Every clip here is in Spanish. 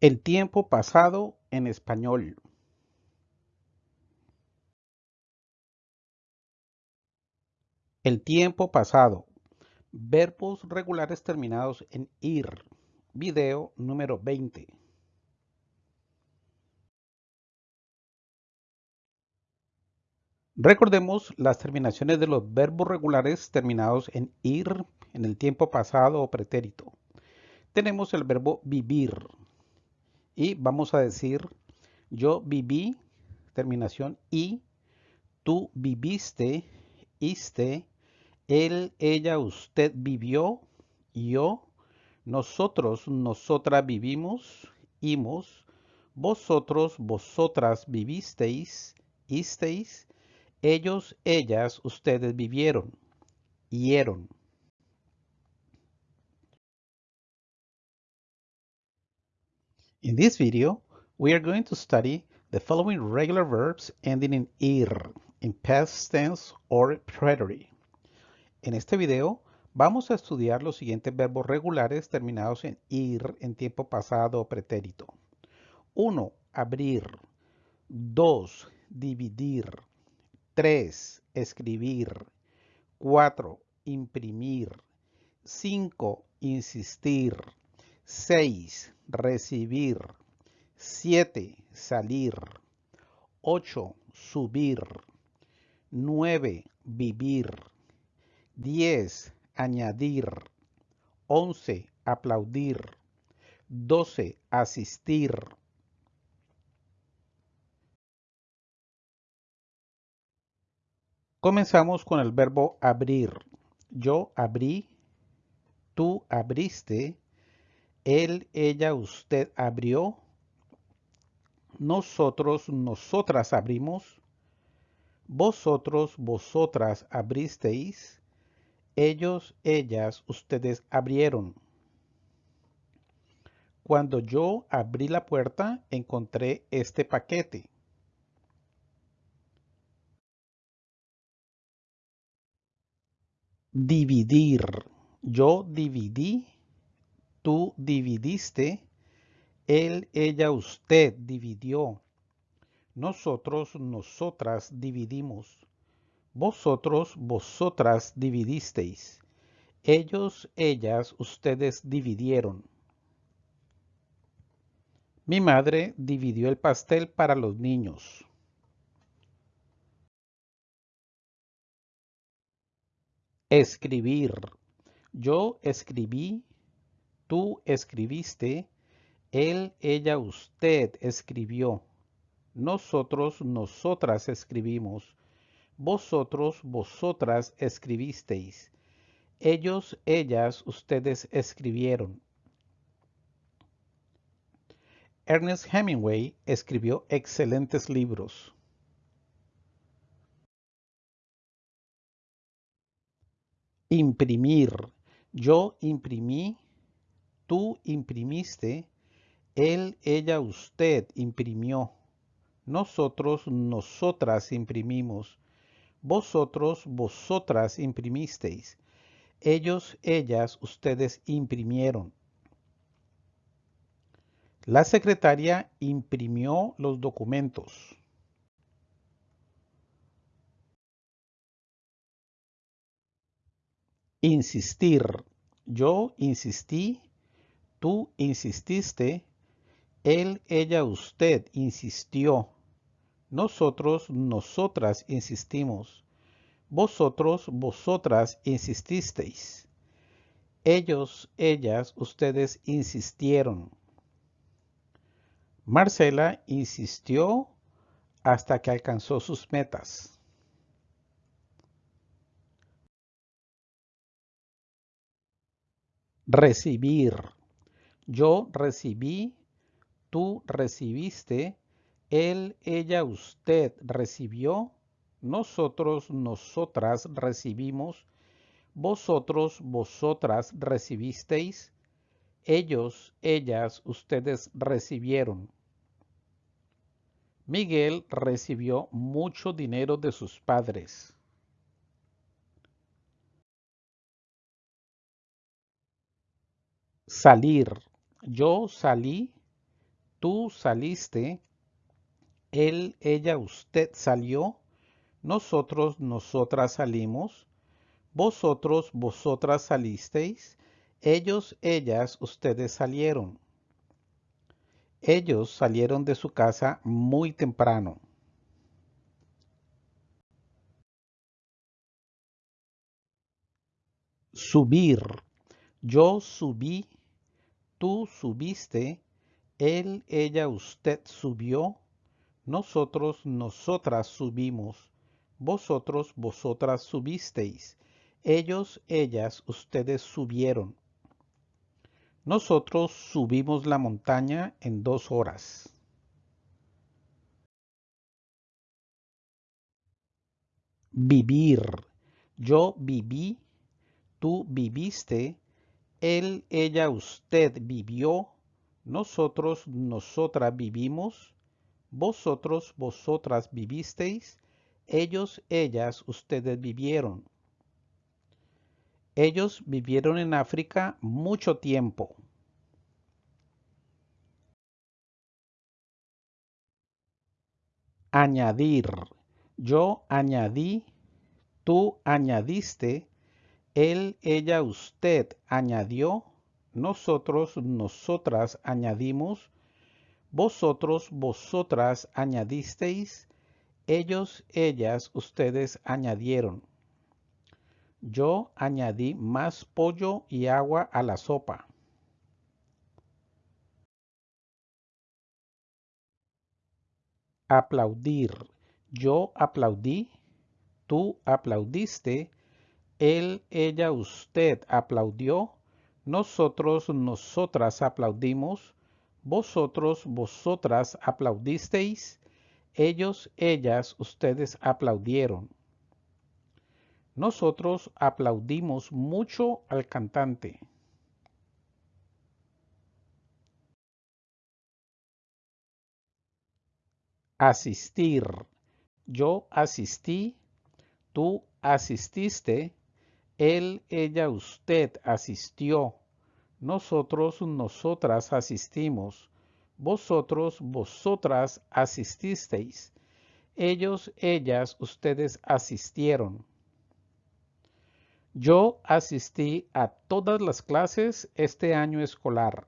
El tiempo pasado en español. El tiempo pasado. Verbos regulares terminados en ir. Video número 20. Recordemos las terminaciones de los verbos regulares terminados en ir en el tiempo pasado o pretérito. Tenemos el verbo vivir y vamos a decir yo viví, terminación y, tú viviste, iste, él, ella, usted vivió, yo, nosotros, nosotras vivimos, imos, vosotros, vosotras vivisteis, isteis, ellos, ellas, ustedes vivieron, hieron. In this video, we are going to study the following regular verbs ending in ir, in past tense or preterite. En este video vamos a estudiar los siguientes verbos regulares terminados en ir en tiempo pasado o pretérito. 1. Abrir. 2. Dividir. 3. Escribir. 4. Imprimir. 5. Insistir. 6. Recibir. 7. Salir. 8. Subir. 9. Vivir. 10. Añadir. 11. Aplaudir. 12. Asistir. Comenzamos con el verbo abrir. Yo abrí, tú abriste, él, ella, usted abrió, nosotros, nosotras abrimos, vosotros, vosotras abristeis, ellos, ellas, ustedes abrieron. Cuando yo abrí la puerta, encontré este paquete. Dividir. Yo dividí, tú dividiste, él, ella, usted dividió. Nosotros, nosotras dividimos. Vosotros, vosotras dividisteis. Ellos, ellas, ustedes dividieron. Mi madre dividió el pastel para los niños. Escribir. Yo escribí, tú escribiste, él, ella, usted escribió. Nosotros, nosotras escribimos. Vosotros, vosotras escribisteis. Ellos, ellas, ustedes escribieron. Ernest Hemingway escribió excelentes libros. Imprimir. Yo imprimí, tú imprimiste, él, ella, usted imprimió. Nosotros, nosotras imprimimos. Vosotros, vosotras imprimisteis. Ellos, ellas, ustedes imprimieron. La secretaria imprimió los documentos. Insistir. Yo insistí, tú insististe, él, ella, usted insistió. Nosotros, nosotras insistimos. Vosotros, vosotras insististeis. Ellos, ellas, ustedes insistieron. Marcela insistió hasta que alcanzó sus metas. Recibir. Yo recibí, tú recibiste, él, ella, usted recibió, nosotros, nosotras recibimos, vosotros, vosotras recibisteis, ellos, ellas, ustedes recibieron. Miguel recibió mucho dinero de sus padres. Salir. Yo salí, tú saliste, él, ella, usted salió, nosotros, nosotras salimos, vosotros, vosotras salisteis, ellos, ellas, ustedes salieron. Ellos salieron de su casa muy temprano. Subir. Yo subí, tú subiste, él, ella, usted subió, nosotros, nosotras subimos, vosotros, vosotras subisteis, ellos, ellas, ustedes subieron. Nosotros subimos la montaña en dos horas. Vivir. Yo viví, tú viviste, él, ella, usted vivió, nosotros, nosotras vivimos, vosotros, vosotras vivisteis, ellos, ellas, ustedes vivieron. Ellos vivieron en África mucho tiempo. Añadir. Yo añadí, tú añadiste, él, ella, usted añadió, nosotros, nosotras añadimos, vosotros, vosotras añadisteis, ellos, ellas, ustedes añadieron. Yo añadí más pollo y agua a la sopa. Aplaudir. Yo aplaudí, tú aplaudiste, él, ella, usted aplaudió, nosotros, nosotras aplaudimos, vosotros, vosotras aplaudisteis, ellos, ellas, ustedes aplaudieron. Nosotros aplaudimos mucho al cantante. Asistir. Yo asistí, tú asististe, él, ella, usted asistió, nosotros, nosotras asistimos, vosotros, vosotras asististeis, ellos, ellas, ustedes asistieron. Yo asistí a todas las clases este año escolar.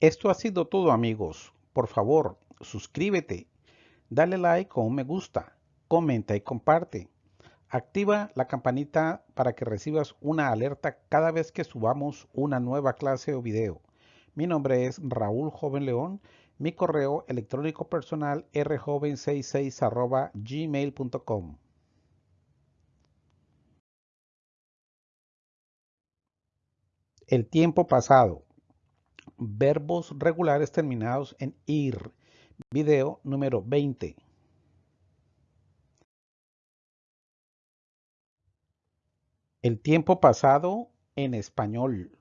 Esto ha sido todo amigos. Por favor, suscríbete, dale like o un me gusta, comenta y comparte. Activa la campanita para que recibas una alerta cada vez que subamos una nueva clase o video. Mi nombre es Raúl Joven León. Mi correo electrónico personal rjoven66 gmail.com. El tiempo pasado verbos regulares terminados en ir. Video número 20. El tiempo pasado en español.